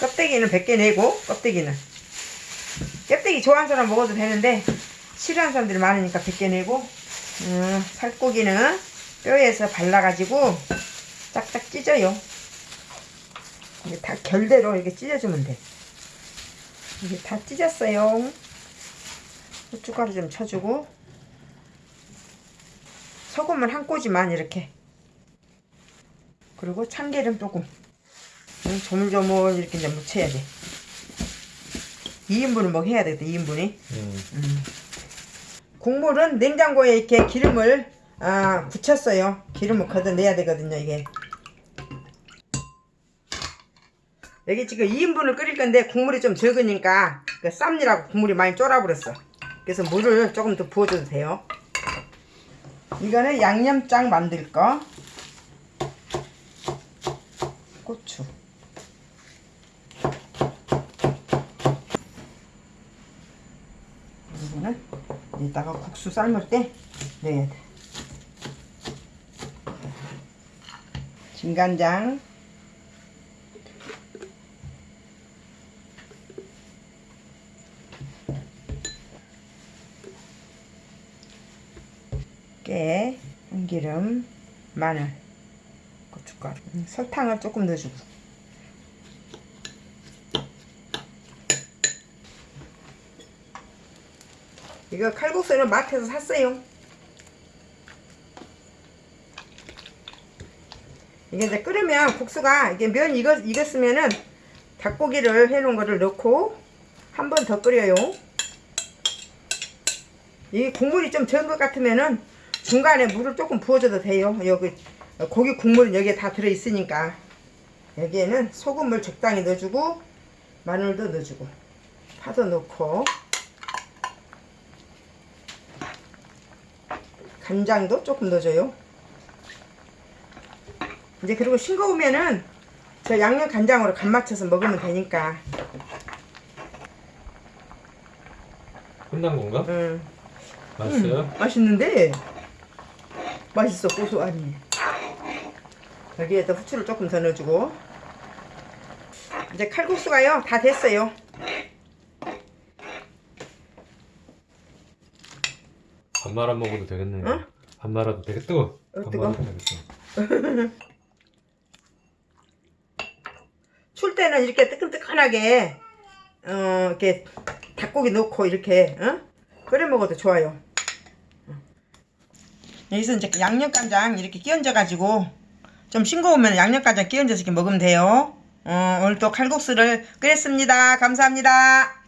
껍데기는 100개 내고 껍데기는. 껍데기 좋아하는 사람 먹어도 되는데 싫어하는 사람들이 많으니까 100개 내고 음, 살코기는 뼈에서 발라가지고 짝짝 찢어요. 이게 다 결대로 이렇게 찢어주면 돼. 이게 다 찢었어요. 고춧가루 좀 쳐주고. 소금을 한 꼬지만 이렇게. 그리고 참기름 조금. 음, 조물조물 이렇게 이제 묻혀야 돼. 2인분을 뭐 해야 되겠다 2인분이? 음. 국물은 냉장고에 이렇게 기름을 아, 굳혔어요. 기름을 걷어내야 되거든요 이게. 여기 지금 2인분을 끓일 건데 국물이 좀 적으니까 그 쌈이라고 국물이 많이 쫄아버렸어. 그래서 물을 조금 더 부어줘도 돼요. 이거는 양념장 만들 거. 고추 이거는 이따가 국수 삶을 때 넣어야 돼. 진간장. 깨, 참기름, 마늘, 고춧가루, 음, 설탕을 조금 넣어주고 이거 칼국수는 마트에서 샀어요. 이게 이제 끓으면 국수가 이게 면 익었, 익었으면은 닭고기를 해놓은 거를 넣고 한 번 더 끓여요. 이 국물이 좀 적은 것 같으면은 중간에 물을 조금 부어줘도 돼요. 여기 고기 국물은 여기에 다 들어있으니까. 여기에는 소금을 적당히 넣어주고 마늘도 넣어주고 파도 넣고 간장도 조금 넣어줘요. 이제 그리고 싱거우면은 저 양념 간장으로 간 맞춰서 먹으면 되니까. 끝난 건가? 음. 맛있어요? 음, 맛있는데 맛있어 고소하니 여기에다 후추를 조금 더 넣어주고 이제 칼국수가요 다 됐어요 밥 말아 먹어도 되겠네. 응? 밥 말아도 밥 뜨거? 말아도 되겠어. 출 때는 이렇게 뜨끈뜨끈하게 어 이렇게 닭고기 넣고 이렇게 어? 끓여 먹어도 좋아요 여기서 이제 양념간장 이렇게 끼얹어 가지고 좀 싱거우면 양념간장 끼얹어서 이렇게 먹으면 돼요 어, 오늘 또 칼국수를 끓였습니다 감사합니다